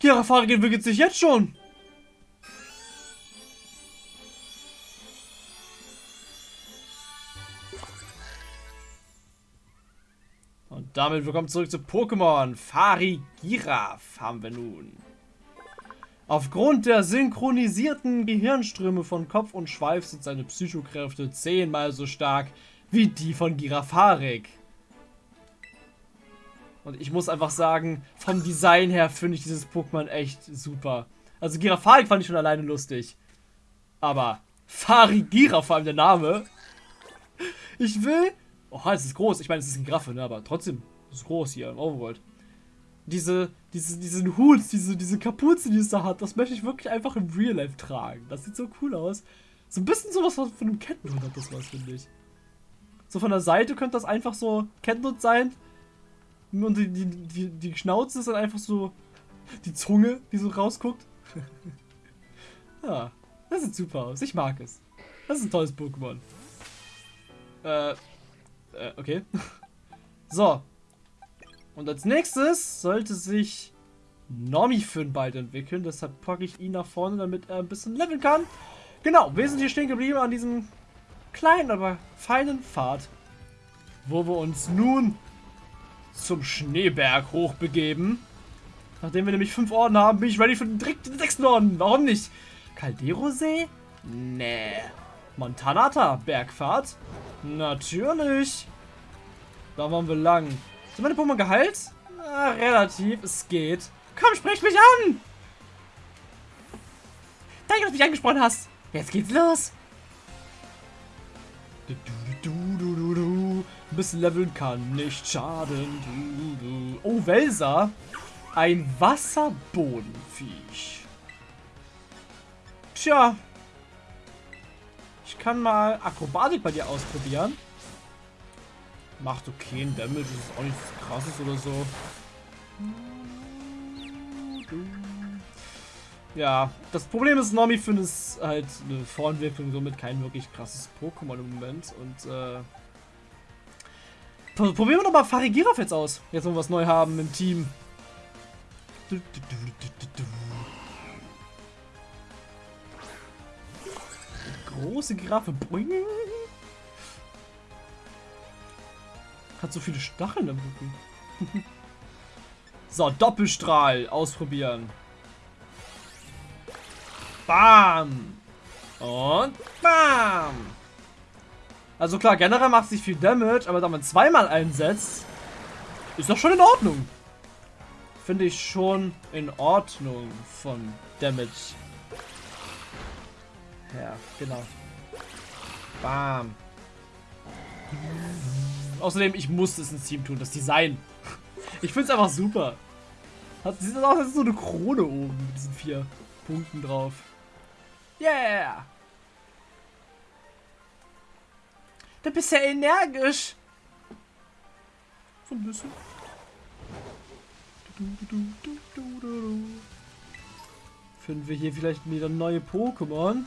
Girafari entwickelt sich jetzt schon. Und damit willkommen zurück zu Pokémon. Fari Giraf haben wir nun. Aufgrund der synchronisierten Gehirnströme von Kopf und Schweif sind seine Psychokräfte zehnmal so stark wie die von Girafarik. Und ich muss einfach sagen, vom Design her finde ich dieses Pokémon echt super. Also Girafarik fand ich schon alleine lustig. Aber Farigira, vor allem der Name. Ich will... Oh, es ist groß. Ich meine, es ist ein Graffe, ne? aber trotzdem. Es ist groß hier im Overworld. Diese, diese, diesen Hut, diese, diese Kapuze, die es da hat, das möchte ich wirklich einfach im Real Life tragen. Das sieht so cool aus. So ein bisschen sowas von einem Kettenhund hat das was, finde ich. So von der Seite könnte das einfach so Kettenhund sein. Und die, die, die, die Schnauze ist dann einfach so die Zunge, die so rausguckt. ja, das sieht super aus. Ich mag es. Das ist ein tolles Pokémon. Äh, äh, okay. so. Und als nächstes sollte sich Normifin bald entwickeln. Deshalb packe ich ihn nach vorne, damit er ein bisschen leveln kann. Genau, wir sind hier stehen geblieben an diesem kleinen, aber feinen Pfad. Wo wir uns nun zum Schneeberg hochbegeben. Nachdem wir nämlich fünf Orden haben, bin ich ready für den, den sechsten Orden. Warum nicht? Caldero-See? Nee. Montanata, Bergfahrt? Natürlich. Da waren wir lang. Sind meine Pokémon geheilt? Na, relativ, es geht. Komm, sprich mich an! Danke, dass du mich angesprochen hast. Jetzt geht's los. Du, du, du, du, bisschen leveln kann nicht schaden. Oh, Welser. Ein Wasserbodenviech. Tja. Ich kann mal Akrobatik bei dir ausprobieren. Macht okay ein Damage, ist auch nichts krasses oder so. Ja, das Problem ist, Nomi findet es halt eine Vorentwicklung, somit kein wirklich krasses Pokémon im Moment. Und äh, probieren wir doch mal Farigiraf jetzt aus. Jetzt, wo wir was neu haben im Team. Große Giraffe. Boing. Hat so viele Stacheln im Rücken. so, Doppelstrahl ausprobieren. Bam! Und bam! Also klar, generell macht sich viel Damage, aber da man zweimal einsetzt, ist doch schon in Ordnung. Finde ich schon in Ordnung von Damage. Ja, genau. Bam. Außerdem, ich muss es ins Team tun, das Design. Ich finde es einfach super. Hat, sieht aus, als so eine Krone oben mit diesen vier Punkten drauf. Yeah! Du bist ja energisch. So ein bisschen. Finden wir hier vielleicht wieder neue Pokémon?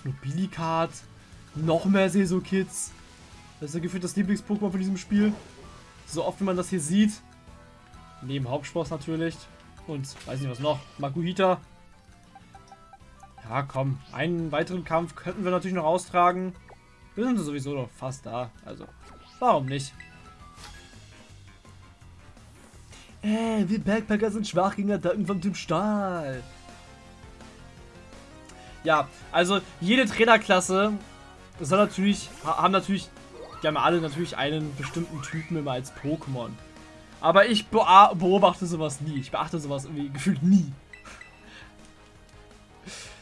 Snobilikat. Noch mehr Seso-Kids. Das ist ja gefühlt das Lieblings-Pokémon von diesem Spiel. So oft wie man das hier sieht. Neben Hauptspross natürlich. Und weiß nicht was noch. Makuhita. Ja, komm. Einen weiteren Kampf könnten wir natürlich noch austragen. Wir sind sowieso noch fast da. Also, warum nicht? Äh, wir Backpacker sind schwach gegen Attacken vom Typ Stahl. Ja, also jede Trainerklasse soll natürlich, haben natürlich, die haben alle natürlich einen bestimmten Typen immer als Pokémon. Aber ich beobachte sowas nie. Ich beachte sowas irgendwie gefühlt nie.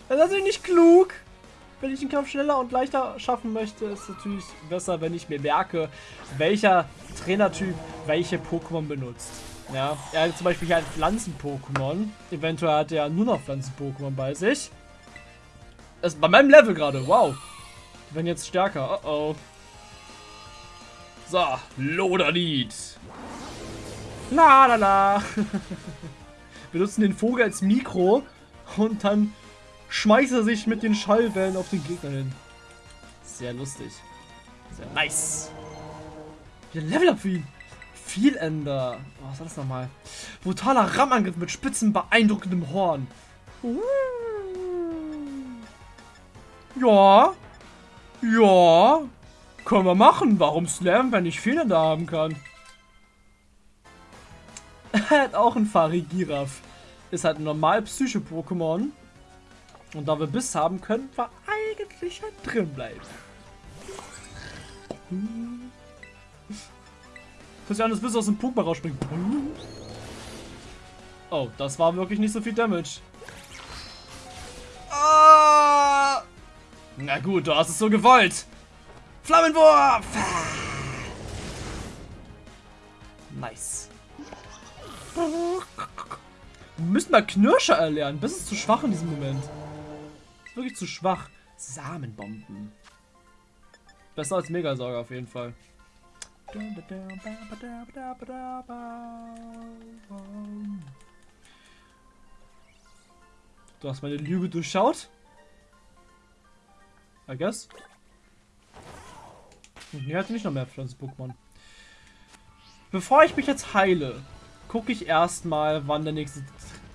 Das ist natürlich nicht klug. Wenn ich den Kampf schneller und leichter schaffen möchte, ist es natürlich besser, wenn ich mir merke, welcher Trainertyp welche Pokémon benutzt. Ja, er hat zum Beispiel hier ein Pflanzen-Pokémon. Eventuell hat er nur noch Pflanzen-Pokémon bei sich. Das ist bei meinem Level gerade, wow. Werden jetzt stärker, oh oh. So, Loderlied. La la la. Wir nutzen den Vogel als Mikro und dann schmeißt er sich mit den Schallwellen auf den Gegner hin. Sehr lustig. Sehr nice. Wieder Level up für ihn. Vielender. Oh, was war das nochmal? Brutaler Rammangriff mit spitzen, beeindruckendem Horn. Uh. Ja. Ja. Können wir machen. Warum Slam, wenn ich Vielender haben kann? Er hat auch einen Farigiraf. Ist halt ein normal Psycho-Pokémon. Und da wir Biss haben, können wir eigentlich halt drin bleiben. Dass ja alles Biss aus dem Pokémon rausspringt. Oh, das war wirklich nicht so viel Damage. Ah! Na gut, du hast es so gewollt. Flammenwurf! Nice. Wir müssen mal Knirscher erlernen. Das ist zu schwach in diesem Moment. Wirklich zu schwach. Samenbomben. Besser als Megasauger auf jeden Fall. Du hast meine Lüge durchschaut? I guess. Hier hat nicht noch mehr Pflanzen-Pokémon. Bevor ich mich jetzt heile, gucke ich erstmal, wann der nächste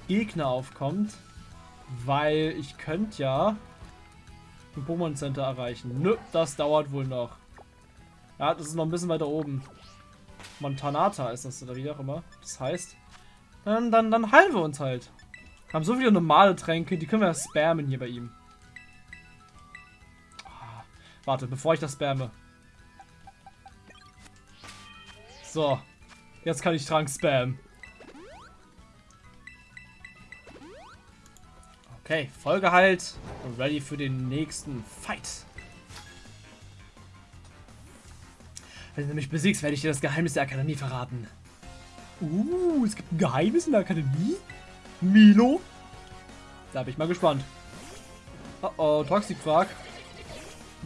Gegner aufkommt. Weil ich könnte ja ein Pokémon Center erreichen. Nö, das dauert wohl noch. Ja, das ist noch ein bisschen weiter oben. Montanata ist das oder wie auch immer. Das heißt, dann, dann, dann heilen wir uns halt. Wir haben so viele normale Tränke, die können wir spammen hier bei ihm. Ah, warte, bevor ich das spamme. So. Jetzt kann ich Trank spammen. Okay, Folge und ready für den nächsten Fight. Wenn du mich besiegst, werde ich dir das Geheimnis der Akademie verraten. Uh, es gibt ein Geheimnis in der Akademie? Milo? Da bin ich mal gespannt. Oh oh, Toxikquark.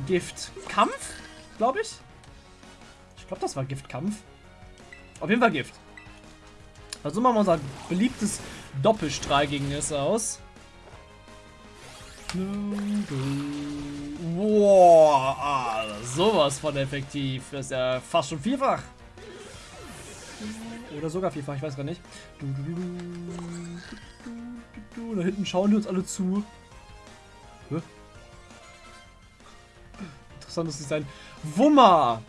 Gift. Kampf? Glaube ich. Ich glaube, das war Giftkampf. Auf jeden Fall Gift. Also machen wir unser beliebtes Doppelstrahl gegen es aus. Boah, ah, sowas von effektiv. Das ist ja fast schon vierfach. Oder sogar vierfach, ich weiß gar nicht. Da hinten schauen die uns alle zu. Interessantes Design. Wummer!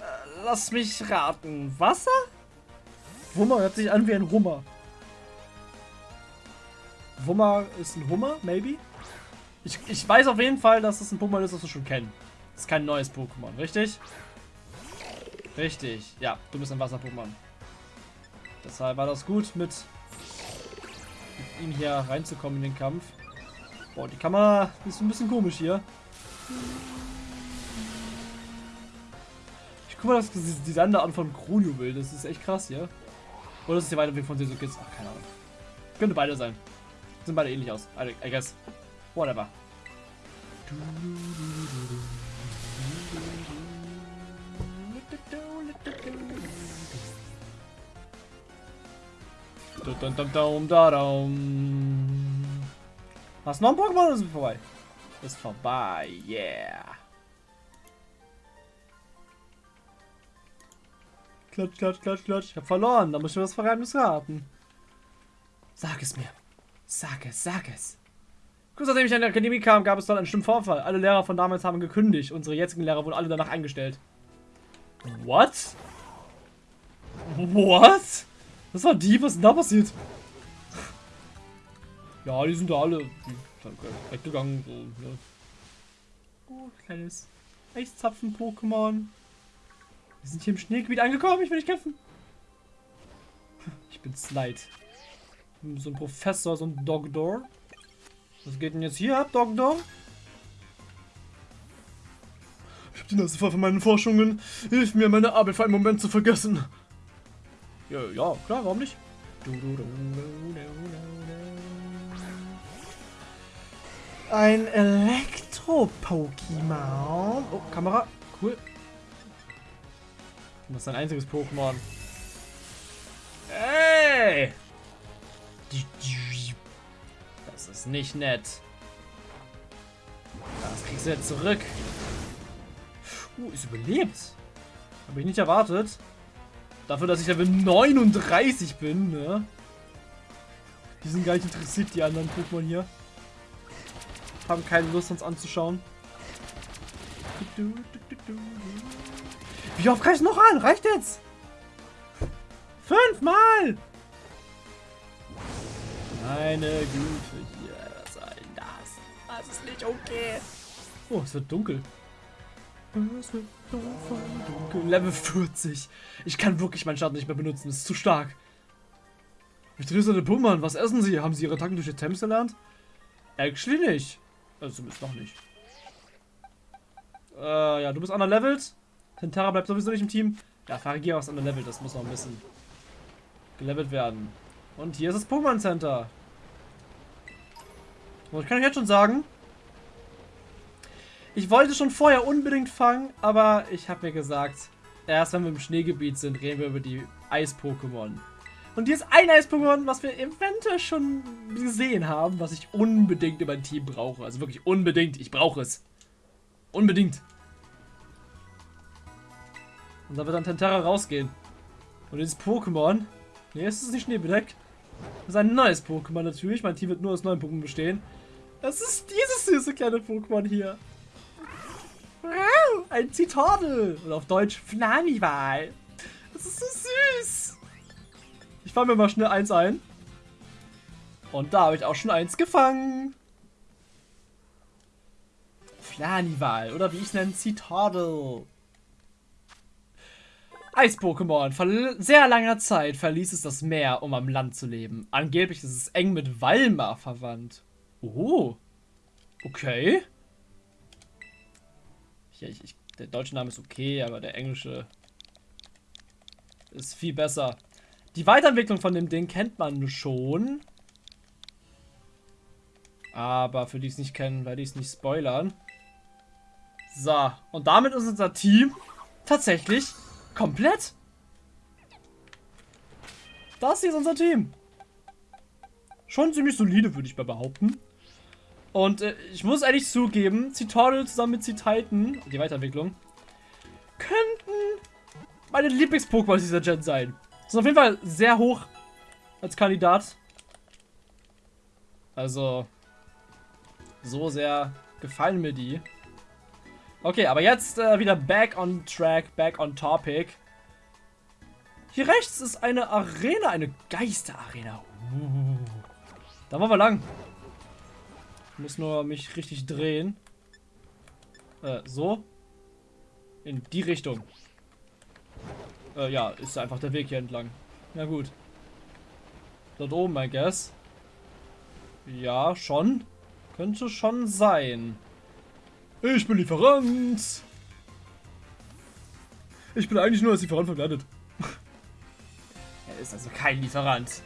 Äh, lass mich raten. Wasser? Wummer hört sich an wie ein Hummer. Wummer ist ein Hummer, maybe? Ich, ich weiß auf jeden Fall, dass es ein Pokémon ist, das wir schon kennen. Das ist kein neues Pokémon, richtig? Richtig. Ja, du bist ein Wasser-Pokémon. Deshalb war das gut, mit, mit ihm hier reinzukommen in den Kampf. Boah, die Kamera ist ein bisschen komisch hier. Ich guck mal das Design da an von Kronio will. Das ist echt krass hier. Oder ist es hier weiter weg von Sesukits? Ach, keine Ahnung. Könnte beide sein. Sind beide ähnlich aus. I guess. Whatever. Hast du noch ein Pokémon oder ist vorbei? Ist vorbei, yeah. Klatsch, klatsch, klatsch, klatsch. Ich hab verloren. Da muss ich das Vergeheimnis raten. Sag es mir. Sag es, sag es. Kurz nachdem ich an die Akademie kam, gab es dort einen schlimmen Vorfall. Alle Lehrer von damals haben gekündigt. Unsere jetzigen Lehrer wurden alle danach eingestellt. What? What? Was war die? Was ist denn da passiert? Ja, die sind da alle weggegangen. So, ne? Oh, kleines Eiszapfen-Pokémon. Wir sind hier im Schneegebiet angekommen. Ich will nicht kämpfen. Ich bin Slide. So ein Professor, so ein Dogdor. Was geht denn jetzt hier ab, Dogdor? Ich hab die Nase voll von meinen Forschungen. Hilf mir, meine Arbeit für einen Moment zu vergessen. Ja, ja klar, warum nicht? Ein Elektro-Pokémon. Oh, Kamera. Cool. Das ist ein einziges Pokémon. Ey! Das ist nicht nett. Das kriegst du jetzt zurück. Uh, ist überlebt. Habe ich nicht erwartet. Dafür, dass ich Level 39 bin, ne? Die sind gar nicht interessiert, die anderen Pokémon hier. Haben keine Lust, uns anzuschauen. Wie oft kann ich noch an? Reicht jetzt? Fünfmal! Meine Güte, hier, was soll das? Das ist nicht okay. Oh, es wird dunkel. Es wird dunkel. Level 40. Ich kann wirklich meinen Start nicht mehr benutzen, das ist zu stark. Ich trainiere seine Pummern. Was essen sie? Haben sie ihre Attacken durch die Temps gelernt? Actually nicht. Also zumindest noch nicht. Äh, ja, du bist underlevelt. Tentara bleibt sowieso nicht im Team. Ja, Farigia ist underlevelt. Das muss noch ein bisschen gelevelt werden. Und hier ist das Pokémon Center. Und ich kann euch jetzt schon sagen, ich wollte schon vorher unbedingt fangen, aber ich habe mir gesagt, erst wenn wir im Schneegebiet sind, reden wir über die Eis-Pokémon. Und hier ist ein Eis-Pokémon, was wir eventuell schon gesehen haben, was ich unbedingt über ein Team brauche. Also wirklich unbedingt. Ich brauche es. Unbedingt. Und da wird dann Tentara rausgehen. Und dieses Pokémon. Ne, es ist nicht schneebedeckt. Das ist ein neues Pokémon natürlich. Mein Team wird nur aus neuen Pokémon bestehen. Das ist dieses süße kleine Pokémon hier. Ein Zitadel. Oder auf Deutsch Flamival. Das ist so süß. Ich fange mir mal schnell eins ein. Und da habe ich auch schon eins gefangen. Flanival. Oder wie ich es nenne, Citadel. Eis-Pokémon. Vor sehr langer Zeit verließ es das Meer, um am Land zu leben. Angeblich ist es eng mit Walmar verwandt. Oh. Okay. Ja, ich, ich, der deutsche Name ist okay, aber der englische ist viel besser. Die Weiterentwicklung von dem Ding kennt man schon. Aber für die es nicht kennen, werde ich es nicht spoilern. So, und damit ist unser Team tatsächlich komplett. Das hier ist unser Team. Schon ziemlich solide, würde ich mal behaupten. Und äh, ich muss ehrlich zugeben, Citadel zusammen mit Cititan, die Weiterentwicklung, könnten meine Lieblings-Pokémon dieser Gen sein. Sind auf jeden Fall sehr hoch als Kandidat. Also, so sehr gefallen mir die. Okay, aber jetzt äh, wieder back on track, back on topic. Hier rechts ist eine Arena, eine Geisterarena. Uh, da wollen wir lang. Muss nur mich richtig drehen. Äh, so. In die Richtung. Äh, ja, ist einfach der Weg hier entlang. Na gut. Dort oben, I guess. Ja, schon. Könnte schon sein. Ich bin Lieferant. Ich bin eigentlich nur als Lieferant verkleidet. er ist also kein Lieferant.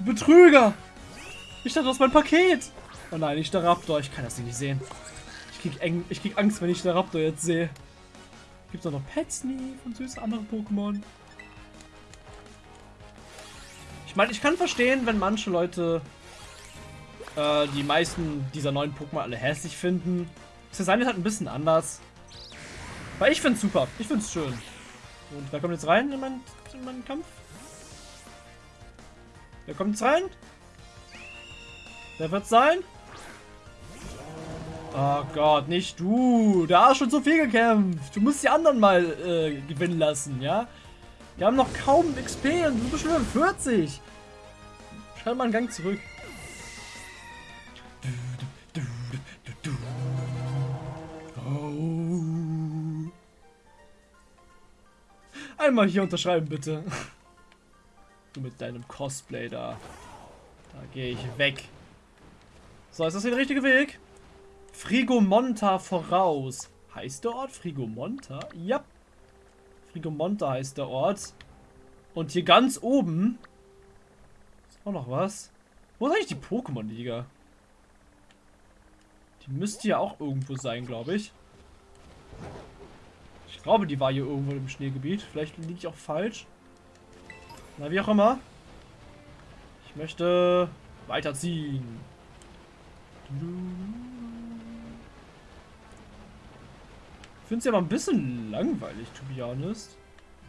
Betrüger! Ich dachte, das ist mein Paket! Oh nein, ich der Raptor. Ich kann das nicht sehen. Ich krieg, eng, ich krieg Angst, wenn ich der Raptor jetzt sehe. Gibt es auch noch Pets nie von süßen anderen Pokémon? Ich meine, ich kann verstehen, wenn manche Leute äh, die meisten dieser neuen Pokémon alle hässlich finden. Das Design ist halt ein bisschen anders. Weil ich finde es super. Ich finde es schön. Und wer kommt jetzt rein in, mein, in meinen Kampf? Wer kommt jetzt rein? Wer wird sein? Oh Gott, nicht du. Da hast schon so viel gekämpft. Du musst die anderen mal äh, gewinnen lassen, ja? Wir haben noch kaum XP und du bist schon 40. Schreib mal einen Gang zurück. Oh. Einmal hier unterschreiben, bitte. Du mit deinem Cosplay da. Da gehe ich weg. So, ist das hier der richtige Weg? Frigomonta voraus. Heißt der Ort Frigomonta? Ja. Frigomonta heißt der Ort. Und hier ganz oben ist auch noch was. Wo ist eigentlich die Pokémon-Liga? Die müsste ja auch irgendwo sein, glaube ich. Ich glaube, die war hier irgendwo im Schneegebiet. Vielleicht liege ich auch falsch. Na, wie auch immer. Ich möchte weiterziehen. Ich finde es ja mal ein bisschen langweilig, to be honest.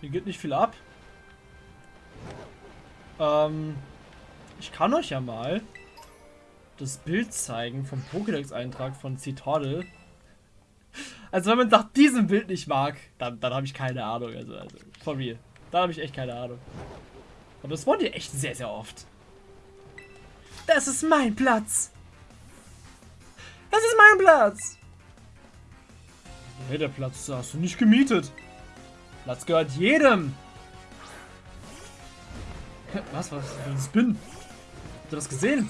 Hier geht nicht viel ab. Ähm, ich kann euch ja mal das Bild zeigen vom Pokédex-Eintrag von Citadel. Also wenn man nach diesem Bild nicht mag, dann, dann habe ich keine Ahnung. Also, also von mir. Da habe ich echt keine Ahnung. Aber das wollt ihr echt sehr, sehr oft. Das ist mein Platz. Das ist mein Platz. Hey, der Platz hast du nicht gemietet. Platz gehört jedem. Was, was? Das Spin. Habt ihr das gesehen?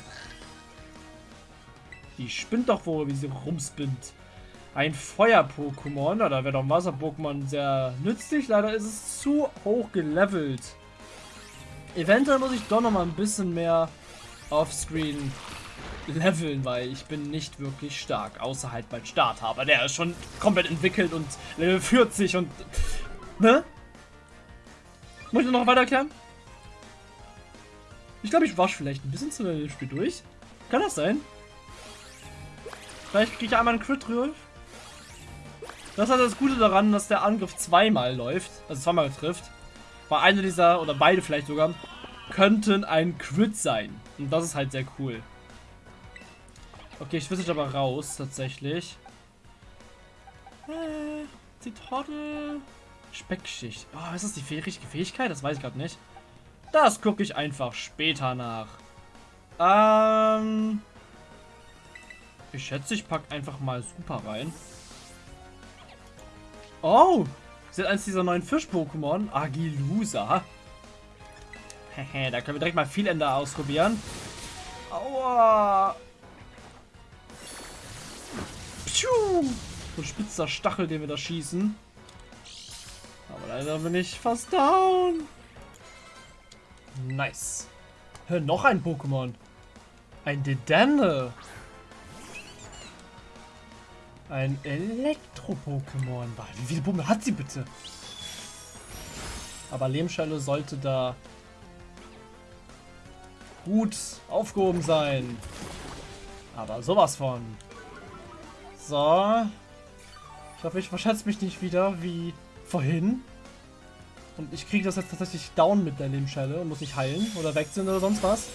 Die spinnt doch wohl, wie sie rumspinnt. Ein Feuer-Pokémon, da wäre doch ein Wasser-Pokémon sehr nützlich. Leider ist es zu hoch gelevelt. Eventuell muss ich doch noch mal ein bisschen mehr offscreen leveln, weil ich bin nicht wirklich stark. Außer halt mein Starthaber. Der ist schon komplett entwickelt und Level 40 und... Ne? Muss ich noch weiter erklären? Ich glaube, ich wasch vielleicht ein bisschen zu dem Spiel durch. Kann das sein? Vielleicht kriege ich einmal einen Crit drauf. Das hat das Gute daran, dass der Angriff zweimal läuft, also zweimal trifft. Weil einer dieser, oder beide vielleicht sogar, könnten ein Crit sein. Und das ist halt sehr cool. Okay, ich wüsste aber raus, tatsächlich. Äh, Zitrone. Speckschicht. Oh, ist das die richtige Fähigkeit? Das weiß ich gerade nicht. Das gucke ich einfach später nach. Ähm... Ich schätze, ich packe einfach mal Super rein. Oh! Sie hat eins dieser neuen Fisch-Pokémon. Agilusa. Hehe, da können wir direkt mal viel Ender ausprobieren. Aua! Piu! So ein spitzer Stachel, den wir da schießen. Aber leider bin ich fast down. Nice. Hör, noch ein Pokémon. Ein Dedenne. Ein Elektro-Pokémon. Wie viele Pokémon hat sie bitte? Aber Lehmschelle sollte da gut aufgehoben sein. Aber sowas von. So. Ich hoffe, ich verschätze mich nicht wieder wie vorhin. Und ich kriege das jetzt tatsächlich down mit der Lebensschelle und muss nicht heilen oder wechseln oder sonst was.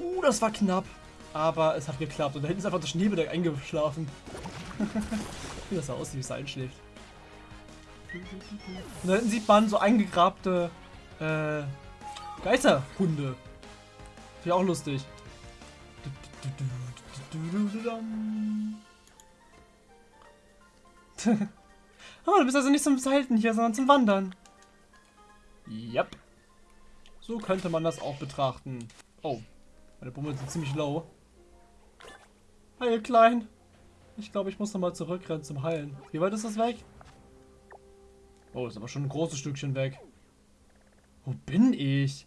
Uh, das war knapp. Aber es hat geklappt. Und da hinten ist einfach das Schneebedeck eingeschlafen. wie das aussieht, wie es einschläft. Und da hinten sieht man so eingegrabte äh, Geisterhunde. Finde ich auch lustig. oh, du bist also nicht zum Halten hier, sondern zum Wandern. Yep. So könnte man das auch betrachten. Oh, meine Bummel sind ziemlich low. Heil, klein. Ich glaube, ich muss nochmal zurückrennen zum Heilen. Wie weit ist das weg? Oh, ist aber schon ein großes Stückchen weg. Wo bin ich?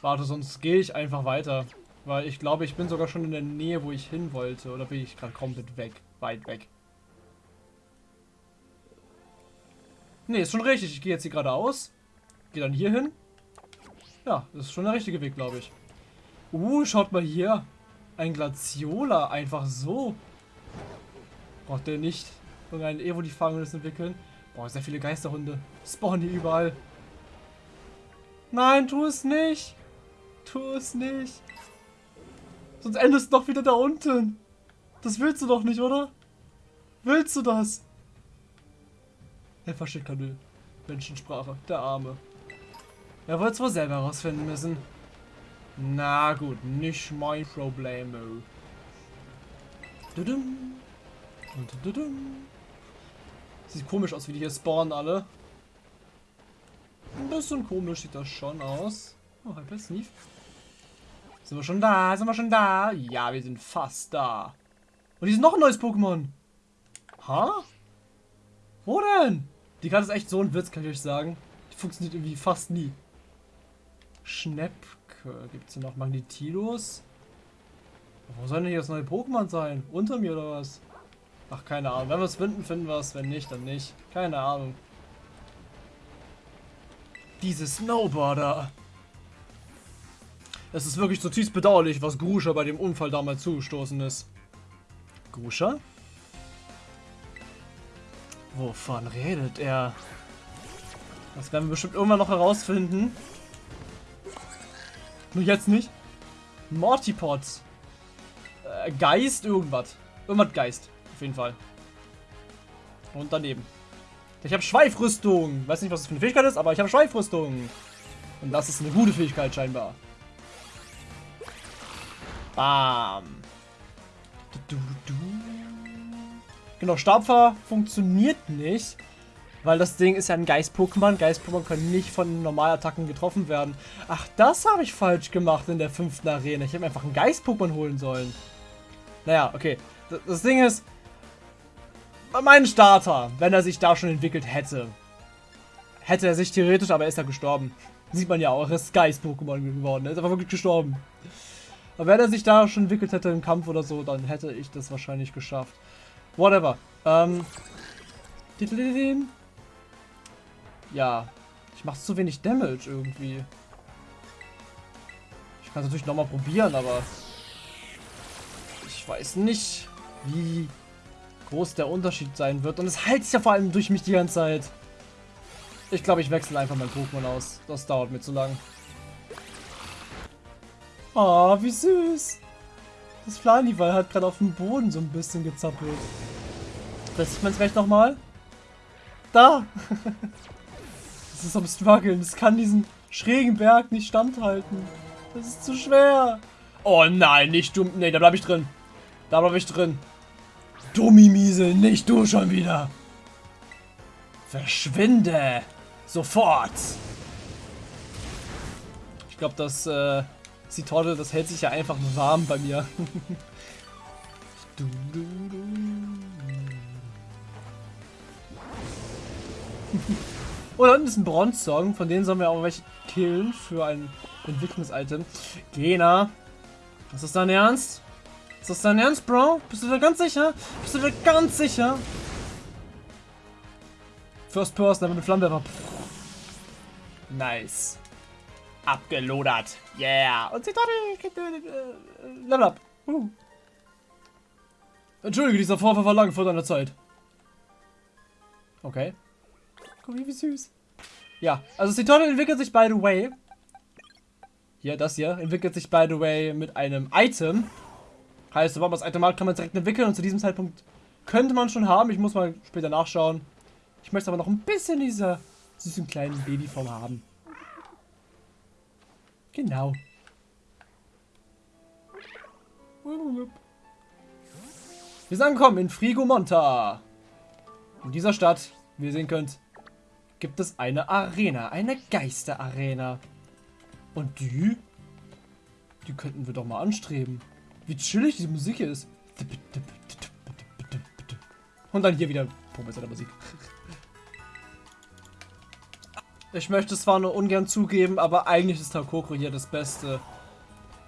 Warte, sonst gehe ich einfach weiter. Weil ich glaube, ich bin sogar schon in der Nähe, wo ich hin wollte. Oder bin ich gerade komplett weg? Weit weg. Ne, ist schon richtig. Ich gehe jetzt hier geradeaus. Gehe dann hier hin. Ja, das ist schon der richtige Weg, glaube ich. Uh, schaut mal hier. Ein Glaciola, einfach so. Braucht der nicht irgendeinen Evo-Fangendes entwickeln? Boah, sehr viele Geisterhunde. Spawnen hier überall. Nein, tu es nicht. Tu es nicht. Sonst endest du doch wieder da unten. Das willst du doch nicht, oder? Willst du das? Er versteht keine Menschensprache. Der Arme. Er wollte es wohl selber herausfinden müssen. Na gut, nicht mein Problem. Sieht komisch aus, wie die hier spawnen alle. Ein bisschen komisch sieht das schon aus. Oh, Hyper Sneef. Sind wir schon da? Sind wir schon da? Ja, wir sind fast da. Und hier ist noch ein neues Pokémon. Ha? Wo denn? Die Karte ist echt so ein Witz, kann ich euch sagen. Die funktioniert irgendwie fast nie. Schnäppke. Gibt es hier noch Magnetilos? Wo soll denn hier das neue Pokémon sein? Unter mir oder was? Ach, keine Ahnung. Wenn wir es finden, finden wir es. Wenn nicht, dann nicht. Keine Ahnung. Diese Snowboarder. Es ist wirklich zutiefst bedauerlich, was Gruscha bei dem Unfall damals zugestoßen ist. Gruscha? Wovon redet er? Das werden wir bestimmt irgendwann noch herausfinden. Nur jetzt nicht. Mortipod. Äh, Geist, irgendwas. Irgendwas Geist. Auf jeden Fall. Und daneben. Ich habe Schweifrüstung. Weiß nicht, was das für eine Fähigkeit ist, aber ich habe Schweifrüstung. Und das ist eine gute Fähigkeit scheinbar. Bam. Genau, Stabfer funktioniert nicht. Weil das Ding ist ja ein Geist-Pokémon. Geist-Pokémon können nicht von Normalattacken getroffen werden. Ach, das habe ich falsch gemacht in der fünften Arena. Ich hätte einfach ein Geist-Pokémon holen sollen. Naja, okay. Das Ding ist, mein Starter, wenn er sich da schon entwickelt hätte, hätte er sich theoretisch, aber er ist ja gestorben. Sieht man ja auch, er ist Geist-Pokémon geworden. Er ist einfach wirklich gestorben. Aber wenn er sich da schon entwickelt hätte im Kampf oder so, dann hätte ich das wahrscheinlich geschafft. Whatever. Ähm. Ja. Ich mache zu wenig Damage irgendwie. Ich kann es natürlich nochmal probieren, aber... Ich weiß nicht, wie groß der Unterschied sein wird. Und es heilt sich ja vor allem durch mich die ganze Zeit. Ich glaube, ich wechsle einfach mein Pokémon aus. Das dauert mir zu lang. Oh, wie süß. Das Flanival hat gerade auf dem Boden so ein bisschen gezappelt. Das sieht man es vielleicht nochmal. Da! das ist am Struggeln. Das kann diesen schrägen Berg nicht standhalten. Das ist zu schwer. Oh nein, nicht dumm. Nee, da bleibe ich drin. Da bleibe ich drin. Dummimiesel, nicht du schon wieder. Verschwinde. Sofort. Ich glaube, das äh, Zitorte, das hält sich ja einfach warm bei mir. du, du, du. oh, da unten ist ein Bronze-Song. Von denen sollen wir auch welche killen für ein Entwicklungs-Item. Gena. Ist das dein Ernst? Ist das dein Ernst, Bro? Bist du da ganz sicher? Bist du da ganz sicher? First Person, aber mit Flammenwerfer. Nice. Abgelodert. Yeah. Und Zitate. Äh, Level up. Uh. Entschuldige, dieser Vorfall war lang vor deiner Zeit. Okay. Guck mal, wie süß. Ja, also Zitate entwickelt sich, by the way. Hier, das hier, entwickelt sich, by the way, mit einem Item. Heißt, sobald man das Item hat, kann man es direkt entwickeln und zu diesem Zeitpunkt könnte man schon haben. Ich muss mal später nachschauen. Ich möchte aber noch ein bisschen dieser süßen kleinen Babyform haben. Genau. Wir sind angekommen in Frigomonta. In dieser Stadt, wie ihr sehen könnt, gibt es eine Arena. Eine Geisterarena. Und die? Die könnten wir doch mal anstreben. Wie chillig diese Musik ist. Und dann hier wieder professionelle Musik. Ich möchte es zwar nur ungern zugeben, aber eigentlich ist Takoko hier das beste,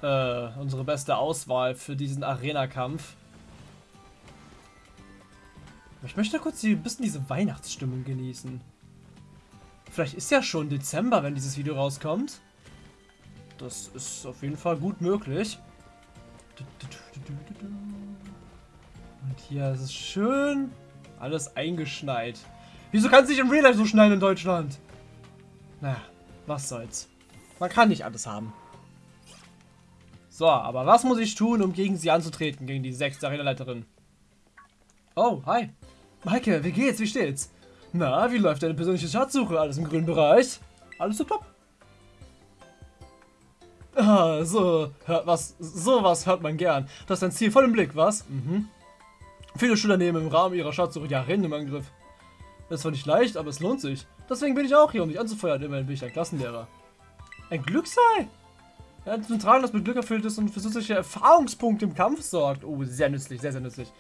äh, unsere beste Auswahl für diesen Arena-Kampf. Ich möchte kurz ein bisschen diese Weihnachtsstimmung genießen. Vielleicht ist ja schon Dezember, wenn dieses Video rauskommt. Das ist auf jeden Fall gut möglich. Und hier ist es schön alles eingeschneit. Wieso kann es nicht im Real Life so schneien in Deutschland? Naja, was soll's. Man kann nicht alles haben. So, aber was muss ich tun, um gegen sie anzutreten, gegen die sechste Arena-Leiterin? Oh, hi. Maike, wie geht's? Wie steht's? Na, wie läuft deine persönliche Schatzsuche? Alles im grünen Bereich? Alles so top? Ah, so, hört was, sowas hört man gern. Du hast dein Ziel voll im Blick, was? Mhm. Viele Schüler nehmen im Rahmen ihrer Schatzsuche ja Rennen im Angriff. Das zwar nicht leicht, aber es lohnt sich. Deswegen bin ich auch hier, um dich anzufeuern. Immerhin bin ich ein Klassenlehrer. Ein Glücksei? Ja, zum Tragen, das mit Glück erfüllt ist und für zusätzliche Erfahrungspunkte im Kampf sorgt. Oh, sehr nützlich, sehr, sehr nützlich.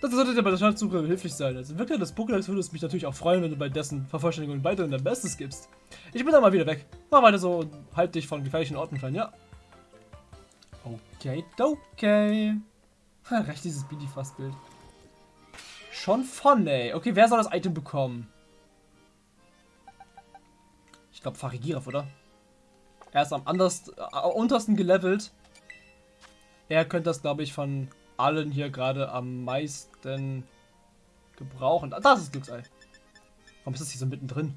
Das sollte dir bei der Schatzsuche hilflich sein. Als Entwickler des Pokédex würde es mich natürlich auch freuen, wenn du bei dessen Vervollständigung weiterhin dein Bestes gibst. Ich bin dann mal wieder weg. Mach weiter so und halt dich von gefährlichen Orten fern, ja? Okay, okay. Recht dieses Bidifast-Bild. Schon von, ey. Okay, wer soll das Item bekommen? Ich glaube Farigiraf, oder? Er ist am anderst, äh, untersten gelevelt. Er könnte das, glaube ich, von allen hier gerade am meisten gebrauchen. Ah, das ist Glücksei. Warum ist das hier so mittendrin?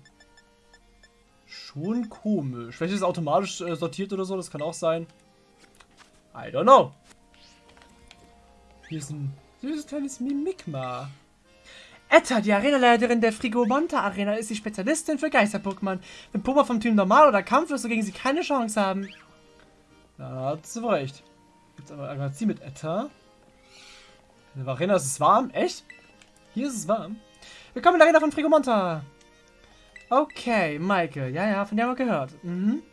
Schon komisch. Vielleicht ist es automatisch äh, sortiert oder so, das kann auch sein. I don't know. Hier ist ein süßes kleines Mimikma. Etta, die Arenaleiterin der Frigomonta Arena, ist die Spezialistin für Geister-Pokémon. Wenn Pokémon vom Team Normal oder Kampf wirst du gegen sie keine Chance haben. Da hat sie recht. Jetzt aber ein Magazin mit Etta. In der Arena ist es warm. Echt? Hier ist es warm. Willkommen in der Arena von Frigomonta. Okay, Maike. Ja, ja, von der haben wir gehört. Mhm.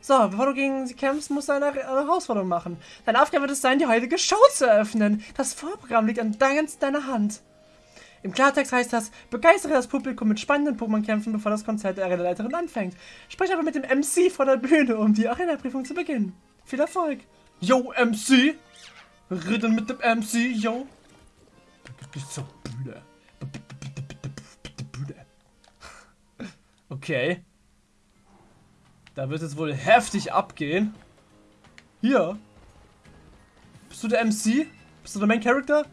So, bevor du gegen sie kämpfst, musst du eine, Herausforderung machen. Deine Aufgabe wird es sein, die heutige Show zu eröffnen. Das Vorprogramm liegt an deiner Hand. Im Klartext heißt das, begeistere das Publikum mit spannenden Pokémon-Kämpfen, bevor das Konzert der Arena-Leiterin anfängt. Sprich aber mit dem MC vor der Bühne, um die Arena-Prüfung zu beginnen. Viel Erfolg. Yo, MC! Reden mit dem MC, yo! Zur. Bühne. Okay. Da wird es wohl heftig abgehen. Hier. Bist du der MC? Bist du der Main Character?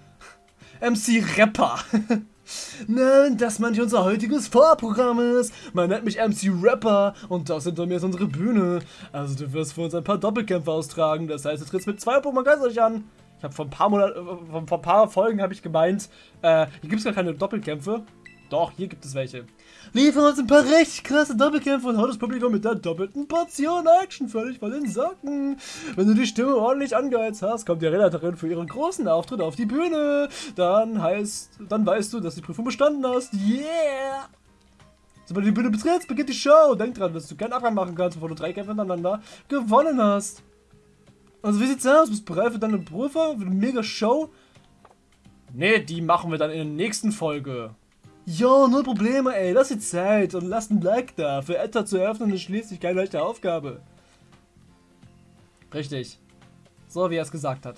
MC Rapper. Nein, das manche unser heutiges Vorprogramm ist. Man nennt mich MC Rapper und das hinter mir ist unsere Bühne. Also du wirst für uns ein paar Doppelkämpfe austragen. Das heißt, du trittst mit zwei Pokémon euch an. Ich habe vor ein paar Monaten, äh, vor ein paar Folgen habe ich gemeint, äh, hier gibt es gar keine Doppelkämpfe. Doch, hier gibt es welche. Liefern uns ein paar richtig krasse Doppelkämpfe und haut das Publikum mit der doppelten Portion Action völlig vor den Socken. Wenn du die Stimme ordentlich angeheizt hast, kommt die Relatorin für ihren großen Auftritt auf die Bühne. Dann heißt, dann weißt du, dass die Prüfung bestanden hast. Yeah! Sobald du die Bühne betrittst, beginnt die Show. Denk dran, dass du keinen Abgang machen kannst, bevor du drei Kämpfe hintereinander gewonnen hast. Also wie sieht's aus? Bist du bereit für deine Prüfung? Für eine mega Show? Ne, die machen wir dann in der nächsten Folge. Ja, null Probleme, ey. Lass dir Zeit und lass ein Like da. Für Etta zu eröffnen ist schließlich keine leichte Aufgabe. Richtig. So, wie er es gesagt hat.